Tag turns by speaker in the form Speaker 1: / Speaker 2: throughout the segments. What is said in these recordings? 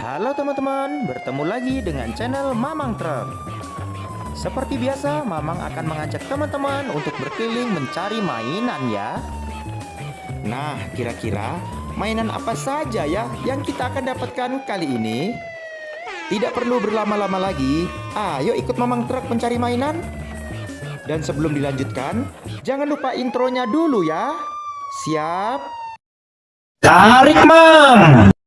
Speaker 1: Halo teman-teman, bertemu lagi dengan channel Mamang Truk. Seperti biasa, Mamang akan mengajak teman-teman untuk berkeliling mencari mainan ya. Nah, kira-kira mainan apa saja ya yang kita akan dapatkan kali ini? Tidak perlu berlama-lama lagi, ayo ikut Mamang Truk mencari mainan. Dan sebelum dilanjutkan, jangan lupa intronya dulu ya. Siap? Tarik, Mam!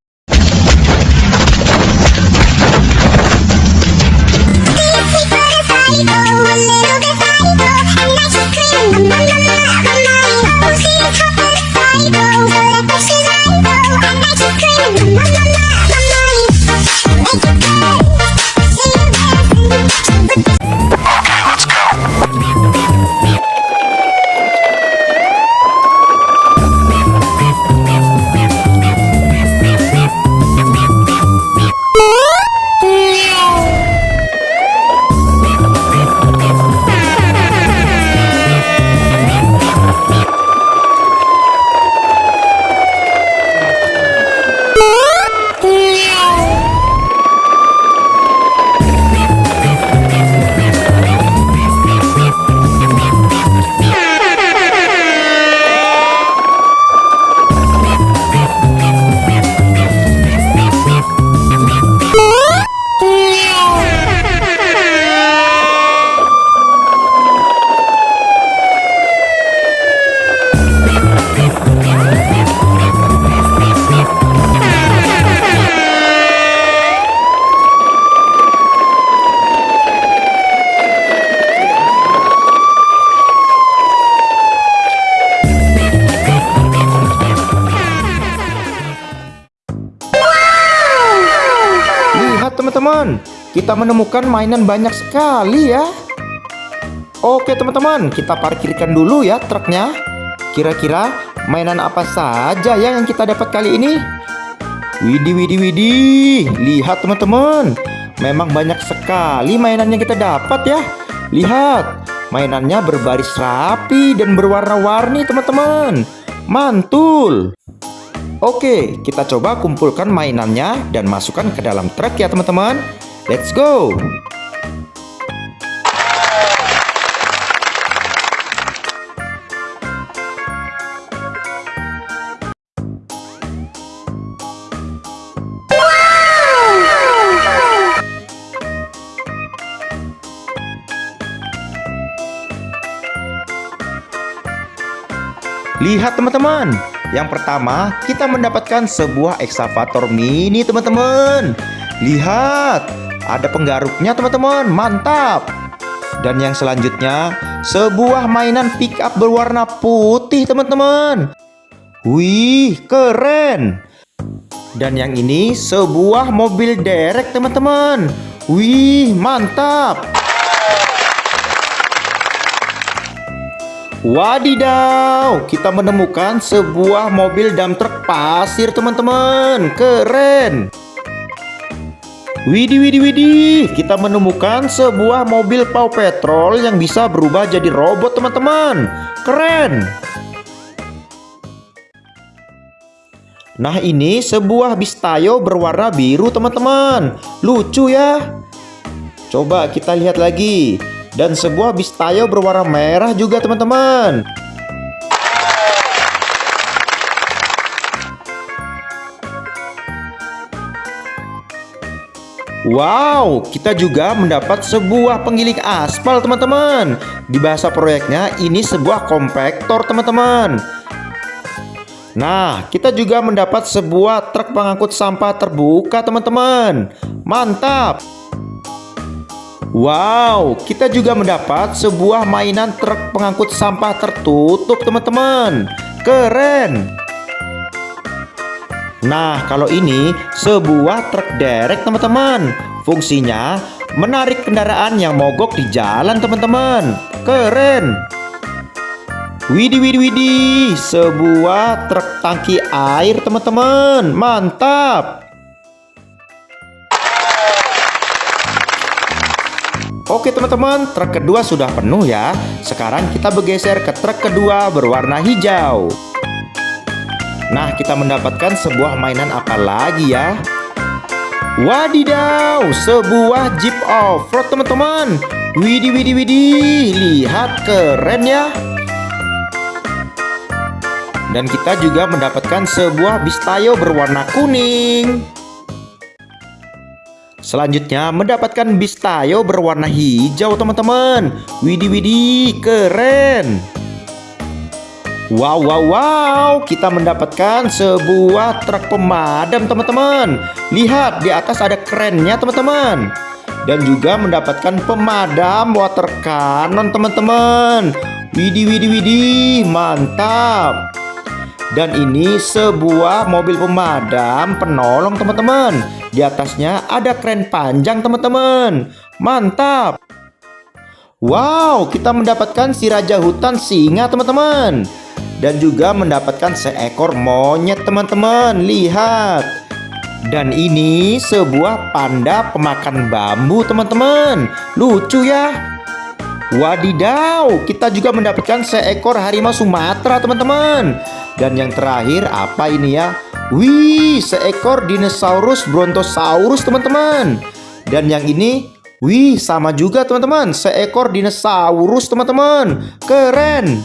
Speaker 1: Teman-teman, kita menemukan mainan banyak sekali ya. Oke teman-teman, kita parkirkan dulu ya truknya. Kira-kira mainan apa saja ya yang kita dapat kali ini? Widih, widih, widih. Lihat teman-teman, memang banyak sekali mainan yang kita dapat ya. Lihat, mainannya berbaris rapi dan berwarna-warni teman-teman. Mantul. Oke, kita coba kumpulkan mainannya dan masukkan ke dalam truk ya teman-teman. Let's go! Lihat teman-teman, yang pertama kita mendapatkan sebuah eksavator mini teman-teman. Lihat, ada penggaruknya teman-teman, mantap. Dan yang selanjutnya, sebuah mainan pick up berwarna putih teman-teman. Wih, keren. Dan yang ini sebuah mobil derek teman-teman. Wih, mantap. Wadidaw, kita menemukan sebuah mobil dump truck pasir teman-teman. Keren. Widih, widih, widih. Kita menemukan sebuah mobil Paw Patrol yang bisa berubah jadi robot teman-teman. Keren. Nah ini sebuah bis tayo berwarna biru teman-teman. Lucu ya. Coba kita lihat lagi dan sebuah bis tayo berwarna merah juga teman-teman. Wow, kita juga mendapat sebuah penggiling aspal teman-teman. Di bahasa proyeknya ini sebuah kompaktor teman-teman. Nah, kita juga mendapat sebuah truk pengangkut sampah terbuka teman-teman. Mantap Wow, kita juga mendapat sebuah mainan truk pengangkut sampah tertutup teman-teman. Keren. Nah, kalau ini sebuah truk derek teman-teman. Fungsinya menarik kendaraan yang mogok di jalan teman-teman. Keren. Widih, widih, widih Sebuah truk tangki air teman-teman. Mantap Oke teman-teman, truk kedua sudah penuh ya. Sekarang kita bergeser ke truk kedua berwarna hijau. Nah, kita mendapatkan sebuah mainan apa lagi ya? Wadidaw, sebuah Jeep off-road teman-teman. Widih, widih, widih, lihat keren ya. Dan kita juga mendapatkan sebuah bis Tayo berwarna kuning. Selanjutnya mendapatkan bis Tayo berwarna hijau teman-teman. Widih, widih, keren. Wow, wow, wow, kita mendapatkan sebuah truk pemadam teman-teman. Lihat, di atas ada kerennya teman-teman. Dan juga mendapatkan pemadam water cannon teman-teman. Widih, widih, widih, mantap. Dan ini sebuah mobil pemadam penolong teman-teman Di atasnya ada kren panjang teman-teman. Mantap. Wow, kita mendapatkan si raja hutan singa teman-teman. Dan juga mendapatkan seekor monyet teman-teman. Lihat. Dan ini sebuah panda pemakan bambu teman-teman. Lucu ya. Wadidaw kita juga mendapatkan seekor harimau Sumatera teman-teman. Dan yang terakhir apa ini ya wih seekor dinosaurus brontosaurus teman-teman dan yang ini wih sama juga teman-teman seekor dinosaurus teman-teman keren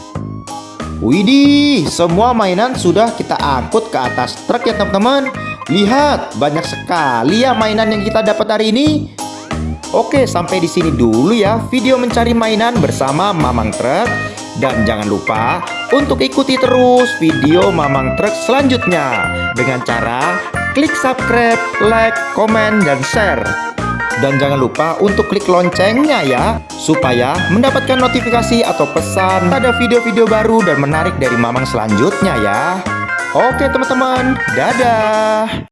Speaker 1: Widih, semua mainan sudah kita angkut ke atas truk ya teman-teman. Lihat, banyak sekali ya mainan yang kita dapat hari ini. Oke, sampai di sini dulu ya video mencari mainan bersama Mamang Truk. Dan jangan lupa untuk ikuti terus video Mamang Truk selanjutnya. Dengan cara klik subscribe, like, komen, dan share. Dan jangan lupa untuk klik loncengnya ya Supaya mendapatkan notifikasi atau pesan Ada video-video baru dan menarik dari Mamang selanjutnya ya. Oke teman-teman, dadah